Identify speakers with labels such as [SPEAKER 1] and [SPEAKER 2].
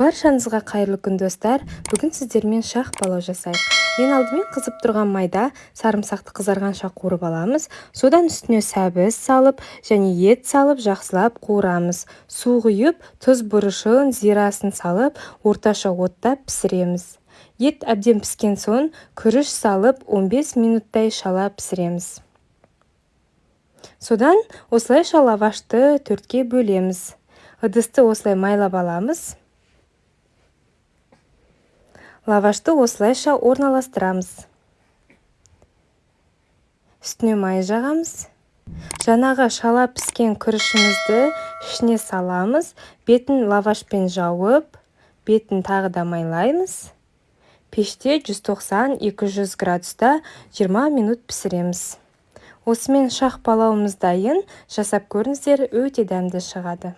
[SPEAKER 1] баршаңызға қайырлы күн достар. Бүгін сіздермен шах палау жасайық. Ең алдымен қызып тұрған майда сарымсақты қызарғанша қуырып аламыз. Содан үстіне сәбіз салып және ет салып жақсылап қуырамыз. Су құйып тұз бұрышын зирасын салып орташа отта пісіреміз. Ет әбден піскен соң күріш салып 15 минуттай шала пісіреміз. Содан осылайша лавашты төртке бөлеміз. Ыдысты осылай майлап аламыз. Лавашты осылайша орналастырамыз үстіне май жағамыз жаңағы шала піскен күрішімізді ішіне саламыз. Бетін лавашпен жауып бетін тағы да майлаймыз. Пеште 190-200 градуста 20 минут пісіреміз. Осымен шах палауымыз дайын. Жасап көріңіздер өте дәмді шығады.